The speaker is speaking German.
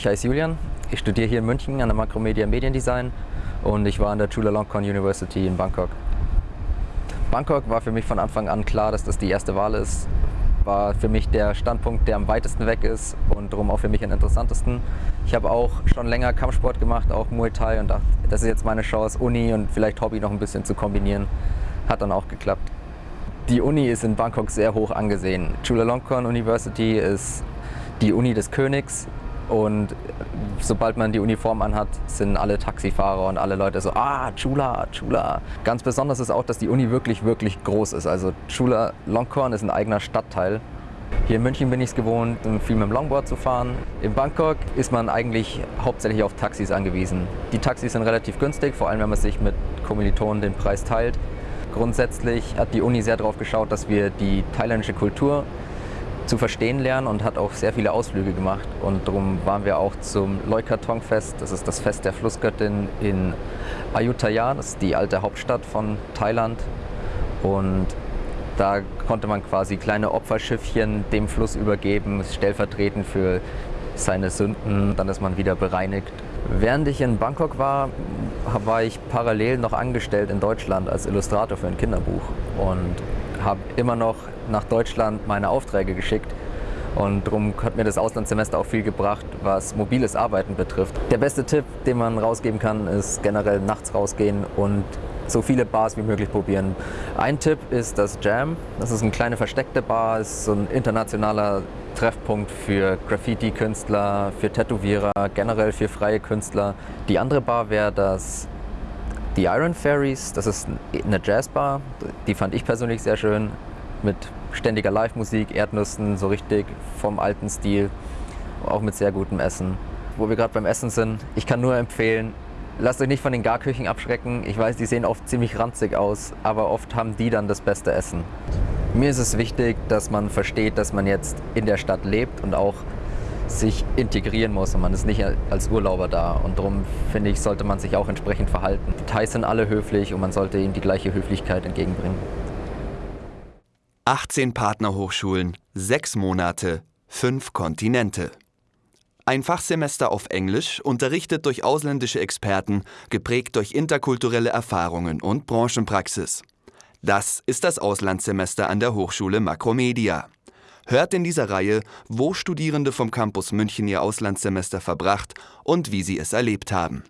Ich heiße Julian, ich studiere hier in München an der Makromedia Mediendesign und ich war an der Chulalongkorn University in Bangkok. Bangkok war für mich von Anfang an klar, dass das die erste Wahl ist. War für mich der Standpunkt, der am weitesten weg ist und darum auch für mich am interessantesten. Ich habe auch schon länger Kampfsport gemacht, auch Muay Thai und dachte, das ist jetzt meine Chance, Uni und vielleicht Hobby noch ein bisschen zu kombinieren. Hat dann auch geklappt. Die Uni ist in Bangkok sehr hoch angesehen. Chulalongkorn University ist die Uni des Königs und sobald man die Uniform anhat, sind alle Taxifahrer und alle Leute so, ah, Chula, Chula. Ganz besonders ist auch, dass die Uni wirklich, wirklich groß ist. Also Chula Longkorn ist ein eigener Stadtteil. Hier in München bin ich es gewohnt, viel mit dem Longboard zu fahren. In Bangkok ist man eigentlich hauptsächlich auf Taxis angewiesen. Die Taxis sind relativ günstig, vor allem wenn man sich mit Kommilitonen den Preis teilt. Grundsätzlich hat die Uni sehr darauf geschaut, dass wir die thailändische Kultur zu verstehen lernen und hat auch sehr viele Ausflüge gemacht. Und darum waren wir auch zum Loikatong-Fest, das ist das Fest der Flussgöttin in Ayutthaya, das ist die alte Hauptstadt von Thailand. Und da konnte man quasi kleine Opferschiffchen dem Fluss übergeben, stellvertretend für seine Sünden, dann ist man wieder bereinigt. Während ich in Bangkok war, war ich parallel noch angestellt in Deutschland als Illustrator für ein Kinderbuch und habe immer noch nach Deutschland meine Aufträge geschickt. Und darum hat mir das Auslandssemester auch viel gebracht, was mobiles Arbeiten betrifft. Der beste Tipp, den man rausgeben kann, ist generell nachts rausgehen und so viele Bars wie möglich probieren. Ein Tipp ist das Jam. Das ist eine kleine versteckte Bar, ist so ein internationaler Treffpunkt für Graffiti-Künstler, für Tätowierer, generell für freie Künstler. Die andere Bar wäre das die Iron Fairies. Das ist eine Jazzbar. Die fand ich persönlich sehr schön mit ständiger Live-Musik, Erdnüssen, so richtig vom alten Stil, auch mit sehr gutem Essen. Wo wir gerade beim Essen sind, ich kann nur empfehlen, lasst euch nicht von den Garküchen abschrecken. Ich weiß, die sehen oft ziemlich ranzig aus, aber oft haben die dann das beste Essen. Mir ist es wichtig, dass man versteht, dass man jetzt in der Stadt lebt und auch sich integrieren muss und man ist nicht als Urlauber da. Und darum finde ich, sollte man sich auch entsprechend verhalten. Die Thais sind alle höflich und man sollte ihnen die gleiche Höflichkeit entgegenbringen. 18 Partnerhochschulen, 6 Monate, 5 Kontinente. Ein Fachsemester auf Englisch, unterrichtet durch ausländische Experten, geprägt durch interkulturelle Erfahrungen und Branchenpraxis. Das ist das Auslandssemester an der Hochschule Makromedia. Hört in dieser Reihe, wo Studierende vom Campus München ihr Auslandssemester verbracht und wie sie es erlebt haben.